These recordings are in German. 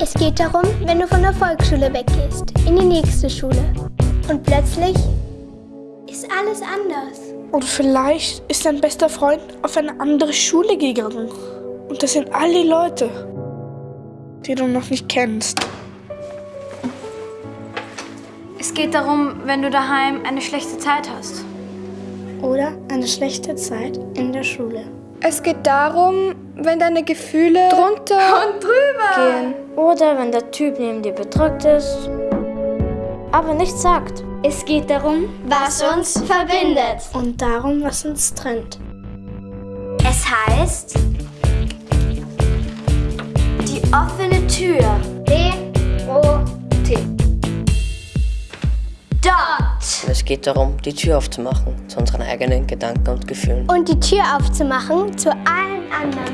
Es geht darum, wenn du von der Volksschule weggehst, in die nächste Schule. Und plötzlich ist alles anders. Oder vielleicht ist dein bester Freund auf eine andere Schule gegangen. Und das sind alle Leute, die du noch nicht kennst. Es geht darum, wenn du daheim eine schlechte Zeit hast. Oder eine schlechte Zeit in der Schule. Es geht darum, wenn deine Gefühle drunter Und drüber! gehen. Oder wenn der Typ neben dir bedrückt ist, aber nichts sagt. Es geht darum, Was uns verbindet. und darum, was uns trennt. Es heißt die offene Tür. D-O-T. Dort. Es geht darum, die Tür aufzumachen zu unseren eigenen Gedanken und Gefühlen. Und die Tür aufzumachen zu allen anderen.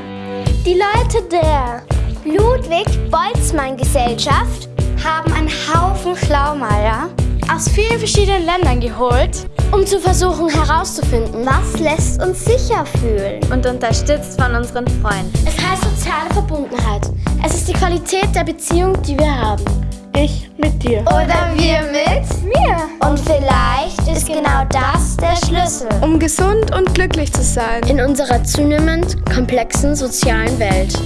Die Leute der Ludwig-Boltzmann-Gesellschaft Haben einen Haufen Schlaumeier Aus vielen verschiedenen Ländern geholt, um zu versuchen herauszufinden, Was lässt uns sicher fühlen? Und unterstützt von unseren Freunden. Es heißt soziale Verbundenheit. Es ist die Qualität der Beziehung, die wir haben. Ich mit dir. oder wir mit mir. Und vielleicht ist genau das der Schlüssel. Um gesund und glücklich zu sein. In unserer zunehmend komplexen sozialen Welt.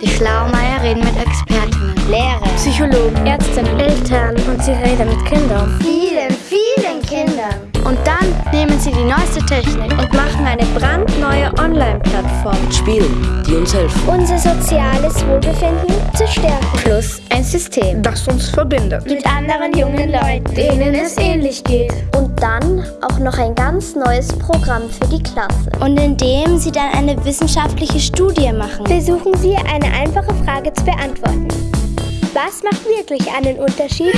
Die Schlaumeier reden mit Expertinnen, Lehrer, Psychologen, Ärztinnen, Eltern und sie reden mit Kindern. vielen, nehmen sie die neueste Technik und machen eine brandneue Online-Plattform. Spielen, die uns helfen. Unser soziales Wohlbefinden zu stärken. Plus ein System. Das uns verbindet. Mit anderen jungen Leuten, denen es ähnlich geht. Und dann auch noch ein ganz neues Programm für die Klasse. Und indem sie dann eine wissenschaftliche Studie machen. Versuchen Sie, eine einfache Frage zu beantworten. Was macht wirklich einen Unterschied?